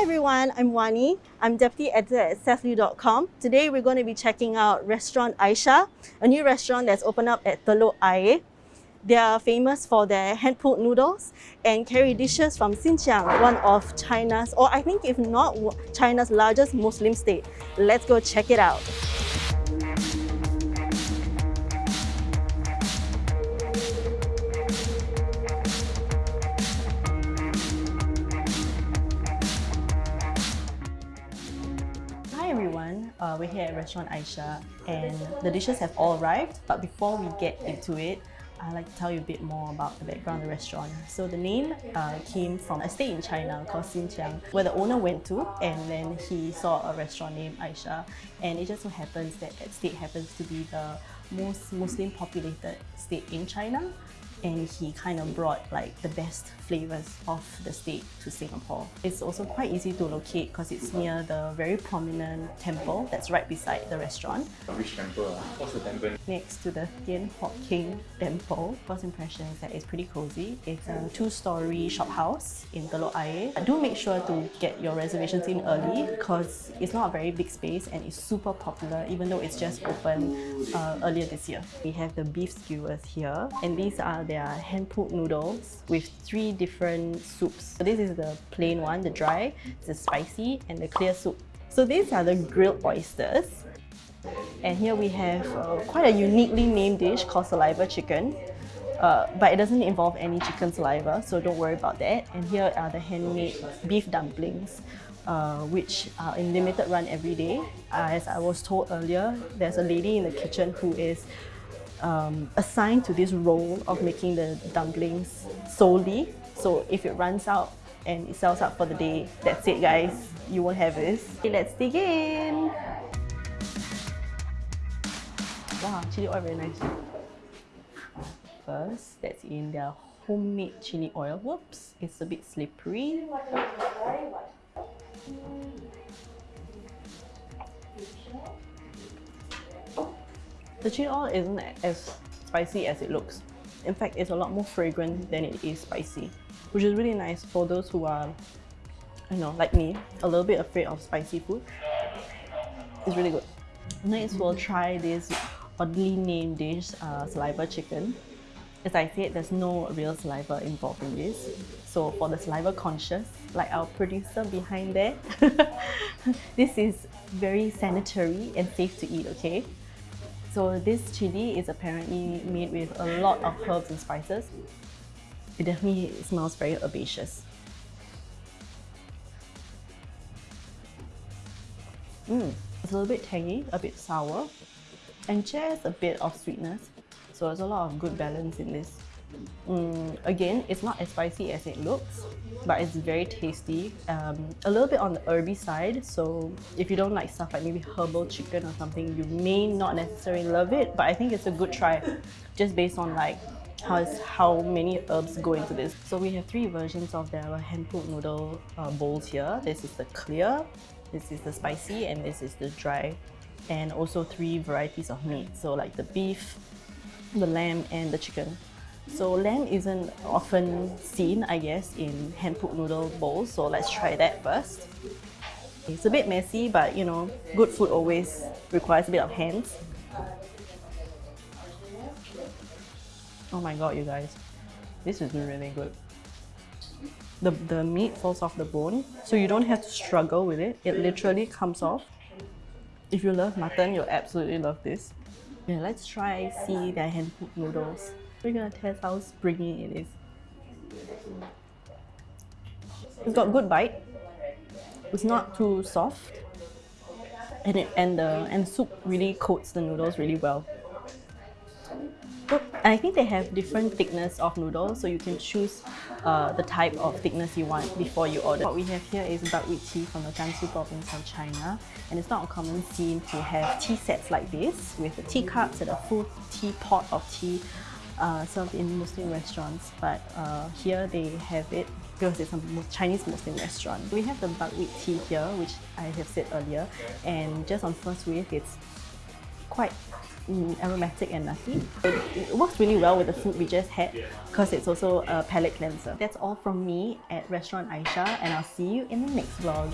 Hi everyone, I'm Wani. I'm deputy editor at Sethlui.com. Today we're going to be checking out restaurant Aisha, a new restaurant that's opened up at Telok Ayer. They are famous for their hand-pulled noodles and carry dishes from Xinjiang, one of China's, or I think if not China's largest Muslim state. Let's go check it out. Everyone, uh, we're here at Restaurant Aisha and the dishes have all arrived but before we get into it, I'd like to tell you a bit more about the background of the restaurant. So the name uh, came from a state in China called Xinjiang where the owner went to and then he saw a restaurant named Aisha and it just so happens that that state happens to be the most Muslim populated state in China and he kind of brought like the best flavors of the state to Singapore. It's also quite easy to locate because it's near the very prominent temple that's right beside the restaurant. Which temple? What's the temple? Next to the Thian Hock Keng Temple. First impression is that it's pretty cozy. It's a two-story shop house in Telok Ayer. Do make sure to get your reservations in early because it's not a very big space and it's super popular even though it's just opened uh, earlier this year. We have the beef skewers here and these are their hand-pulled noodles with three different soups. So this is the plain one, the dry, the spicy, and the clear soup. So these are the grilled oysters. And here we have uh, quite a uniquely named dish called saliva chicken. Uh, but it doesn't involve any chicken saliva, so don't worry about that. And here are the handmade beef dumplings, uh, which are in limited run every day. Uh, as I was told earlier, there's a lady in the kitchen who is um, assigned to this role of making the dumplings solely. So if it runs out and it sells out for the day, that's it guys, you won't have this. Okay, let's dig in. Wow, chili oil very nice. First, that's in their homemade chili oil. Whoops, it's a bit slippery. The chili oil isn't as spicy as it looks. In fact, it's a lot more fragrant than it is spicy, which is really nice for those who are, you know, like me, a little bit afraid of spicy food. It's really good. Next, we'll try this oddly named dish, uh, saliva chicken. As I said, there's no real saliva involved in this. So for the saliva conscious, like our producer behind there, this is very sanitary and safe to eat, okay? So this chili is apparently made with a lot of herbs and spices. It definitely smells very herbaceous. Mm, it's a little bit tangy, a bit sour, and just a bit of sweetness. So there's a lot of good balance in this. Mm, again, it's not as spicy as it looks, but it's very tasty. Um, a little bit on the herby side, so if you don't like stuff like maybe herbal chicken or something, you may not necessarily love it, but I think it's a good try just based on like how, how many herbs go into this. So we have three versions of their hand-pulled noodle uh, bowls here. This is the clear, this is the spicy, and this is the dry. And also three varieties of meat, so like the beef, the lamb, and the chicken. So lamb isn't often seen, I guess, in hand-pulled noodle bowls, so let's try that first. It's a bit messy, but you know, good food always requires a bit of hands. Oh my god, you guys. This is really good. The, the meat falls off the bone, so you don't have to struggle with it. It literally comes off. If you love mutton, you'll absolutely love this. Yeah, let's try see their hand-pulled noodles. We're gonna test how springy it is. It's got good bite. It's not too soft. And it and the and soup really coats the noodles really well. I think they have different thickness of noodles, so you can choose uh, the type of thickness you want before you order. What we have here is buckwheat tea from the Gansu province of China, and it's not a common scene to have tea sets like this with the teacups and a full teapot of tea uh, served in Muslim restaurants, but uh, here they have it because it's a Chinese Muslim restaurant. We have the buckwheat tea here, which I have said earlier, and just on first whiff, it's quite mm, aromatic and nutty. It, it works really well with the food we just had because it's also a palate cleanser. That's all from me at Restaurant Aisha and I'll see you in the next vlog.